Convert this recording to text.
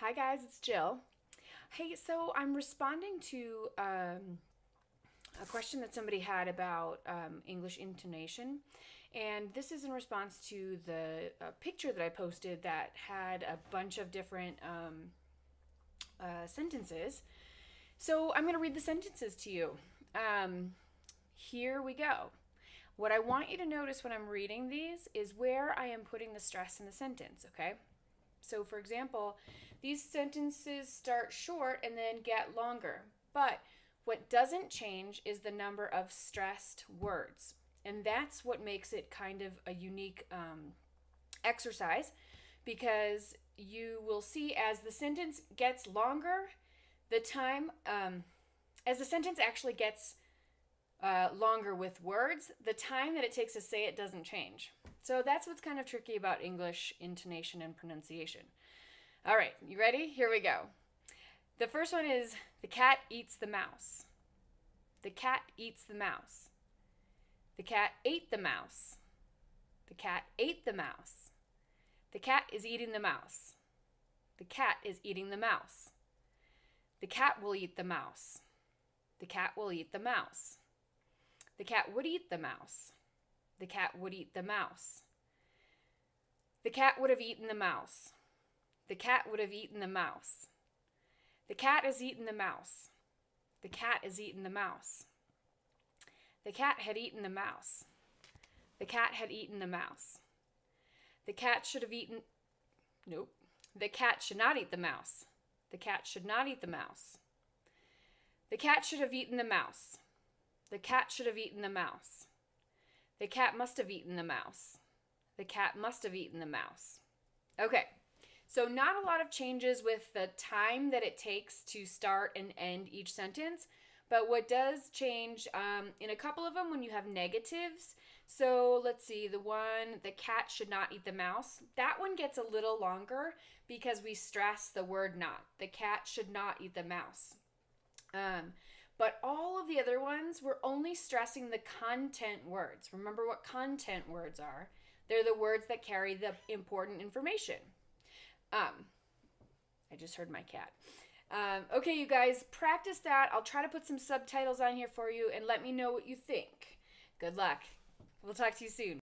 Hi guys, it's Jill. Hey, so I'm responding to um, a question that somebody had about um, English intonation, and this is in response to the uh, picture that I posted that had a bunch of different um, uh, sentences. So I'm going to read the sentences to you. Um, here we go. What I want you to notice when I'm reading these is where I am putting the stress in the sentence, okay? So, for example, these sentences start short and then get longer. But what doesn't change is the number of stressed words. And that's what makes it kind of a unique um, exercise because you will see as the sentence gets longer, the time, um, as the sentence actually gets uh, longer with words, the time that it takes to say it doesn't change. So that's what's kind of tricky about English intonation and pronunciation. All right, you ready? Here we go. The first one is the cat eats the mouse. The cat eats the mouse. The cat ate the mouse. The cat ate the mouse. The cat is eating the mouse. The cat is eating the mouse. The cat will eat the mouse. The cat will eat the mouse. The cat would eat the mouse. The cat would eat the mouse. The cat would have eaten the mouse. The cat would have eaten the mouse. The cat has eaten the mouse. The cat has eaten the mouse. The cat had eaten the mouse. The cat had eaten the mouse. The cat should have eaten. Nope. The cat should not eat the mouse. The cat should not eat the mouse. The cat should have eaten the mouse. The cat should have eaten the mouse. The cat must have eaten the mouse. The cat must have eaten the mouse. Okay. So, not a lot of changes with the time that it takes to start and end each sentence, but what does change um, in a couple of them when you have negatives. So, let's see, the one, the cat should not eat the mouse, that one gets a little longer because we stress the word not. The cat should not eat the mouse. Um, but all of the other ones, we're only stressing the content words. Remember what content words are. They're the words that carry the important information. Um, I just heard my cat. Um, okay, you guys, practice that. I'll try to put some subtitles on here for you and let me know what you think. Good luck. We'll talk to you soon.